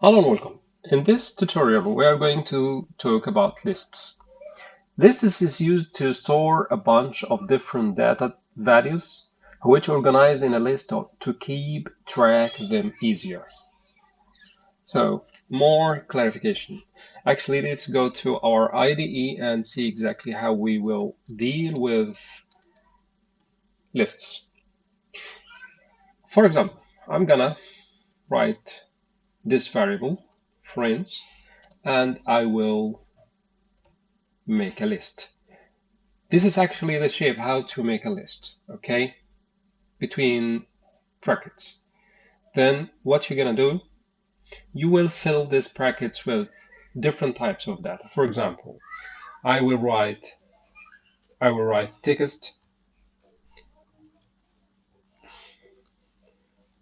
Hello and welcome. In this tutorial, we are going to talk about lists. Lists is used to store a bunch of different data values, which organized in a list to keep track them easier. So, more clarification. Actually, let's go to our IDE and see exactly how we will deal with lists. For example, I'm gonna write this variable, friends, and I will make a list. This is actually the shape how to make a list, okay? Between brackets. Then what you're gonna do, you will fill these brackets with different types of data. For example, I will write I will write text.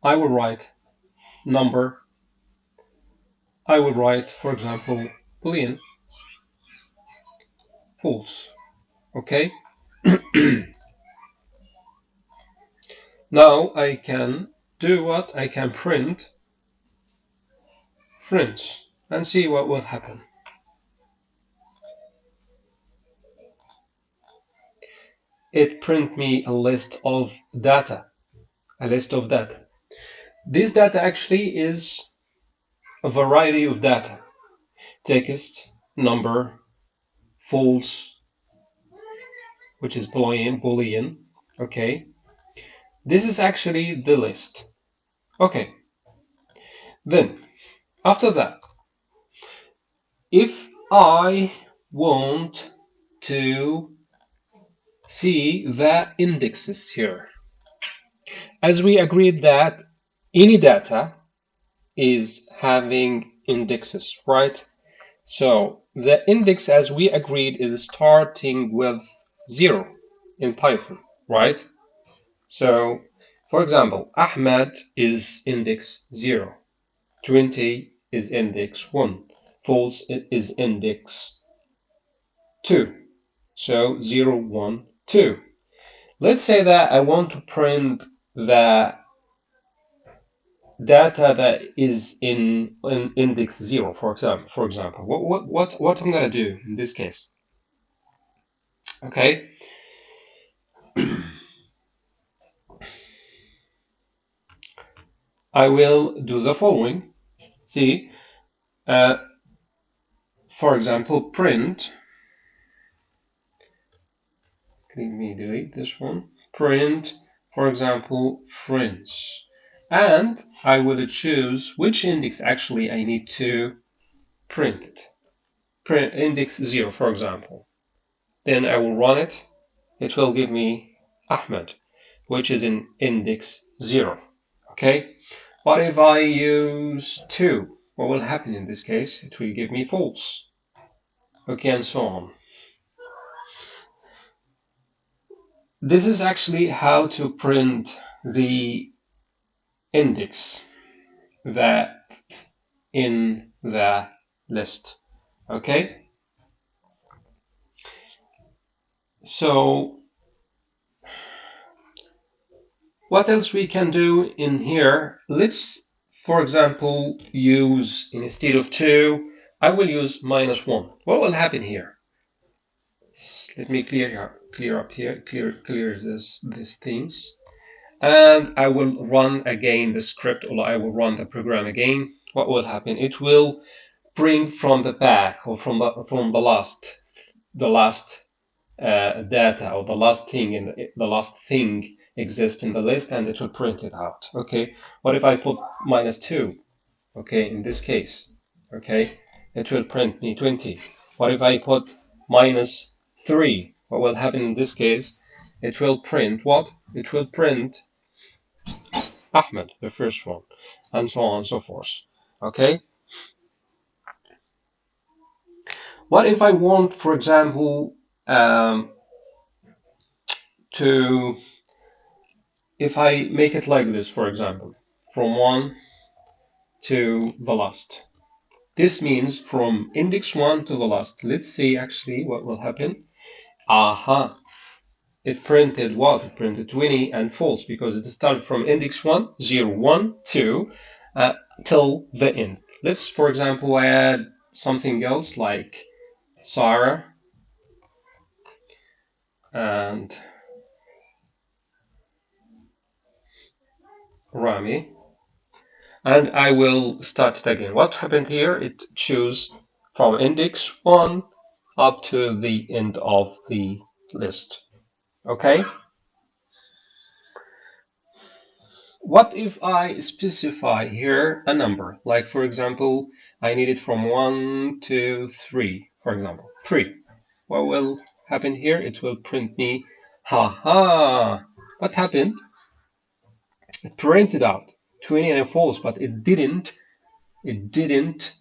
I will write number I will write, for example, boolean false. Okay? now I can do what? I can print friends and see what will happen. It print me a list of data, a list of data. This data actually is a variety of data text, number, false, which is boolean, boolean. Okay, this is actually the list. Okay, then after that, if I want to see the indexes here, as we agreed that any data is having indexes, right? So the index, as we agreed, is starting with zero in Python, right? So, for example, Ahmed is index zero, 20 is index one, false is index two. So zero, one, two. Let's say that I want to print the data that is in, in index zero, for example, for example, what, what, what, what I'm going to do in this case? Okay. I will do the following. See, uh, for example, print. Let me delete this one. Print, for example, friends and I will choose which index actually I need to print it. Print index 0, for example. Then I will run it. It will give me Ahmed, which is in index 0. Okay? But if I use 2, what will happen in this case? It will give me false. Okay, and so on. This is actually how to print the index that in the list. Okay? So what else we can do in here? Let's, for example, use instead of 2, I will use minus 1. What will happen here? Let me clear clear up here, clear clear this these things and I will run again the script or I will run the program again. What will happen? It will bring from the back or from the from the last the last uh, data or the last thing in the, the last thing exists in the list and it will print it out okay? What if I put minus 2 okay in this case okay? It will print me 20 what if I put minus 3 what will happen in this case? It will print what? It will print Ahmed, the first one, and so on and so forth. Okay? What if I want, for example, um, to, if I make it like this, for example, from 1 to the last. This means from index 1 to the last. Let's see actually what will happen. Aha, it printed what? It printed 20 and false because it started from index 1, 0, 1, 2, uh, till the end. Let's, for example, add something else like Sarah and Rami and I will start it again. What happened here? It choose from index 1 up to the end of the list. Okay? What if I specify here a number? Like, for example, I need it from 1 to 3, for example, 3. What will happen here? It will print me, ha ha. What happened? It printed out 20 and false, but it didn't, it didn't,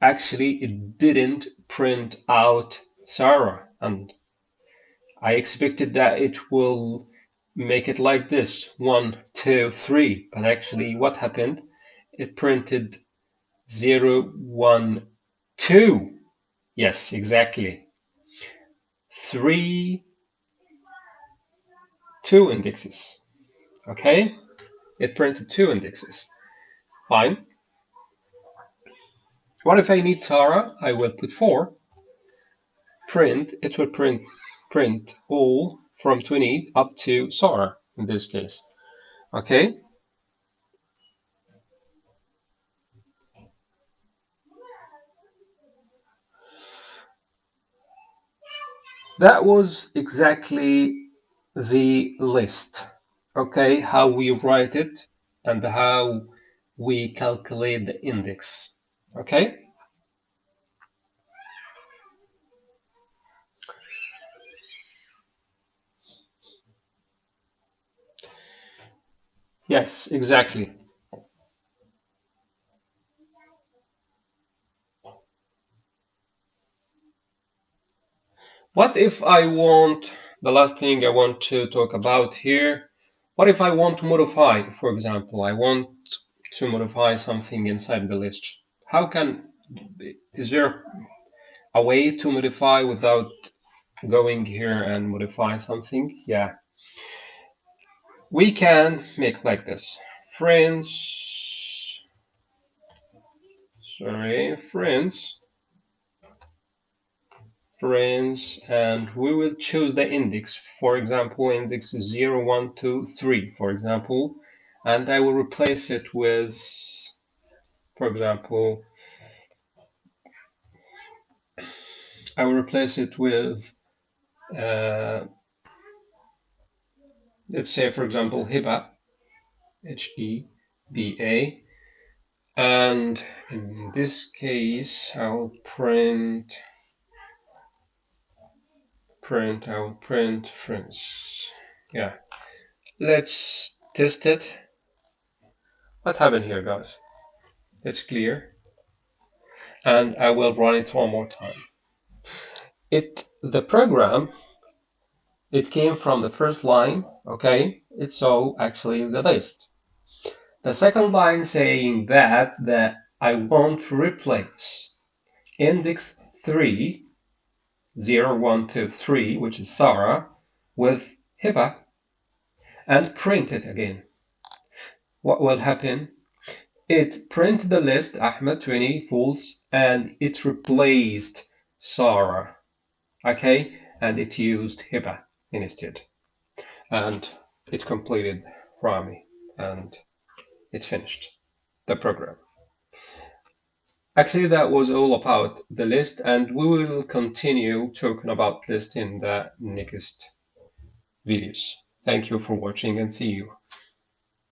actually, it didn't print out Sarah. And I expected that it will make it like this, one, two, three. But actually what happened? It printed zero, one, two. Yes, exactly. Three, two indexes. Okay? It printed two indexes. Fine. What if I need Sarah? I will put four. Print, it will print print all from 20 up to Sarah in this case. Okay. That was exactly the list. Okay, how we write it and how we calculate the index. Okay. Yes, exactly. What if I want, the last thing I want to talk about here, what if I want to modify, for example, I want to modify something inside the list. How can, is there a way to modify without going here and modify something? Yeah, we can make like this. Friends. Sorry friends. Friends and we will choose the index. For example index 0 1 2 3 for example. And I will replace it with for example I will replace it with uh, let's say for example Heba, H-E-B-A, and in this case I'll print print I'll print friends yeah. Let's test it. What happened here guys? It's clear. And I will run it one more time. It the program it came from the first line, okay? It's so actually in the list. The second line saying that, that I want to replace index 3, 0, 1, 2, 3, which is Sarah, with Heba, and print it again. What will happen? It printed the list Ahmed 20 false and it replaced Sarah. Okay, and it used Heba instead. And it completed Rami and it finished the program. Actually, that was all about the list, and we will continue talking about list in the next videos. Thank you for watching and see you.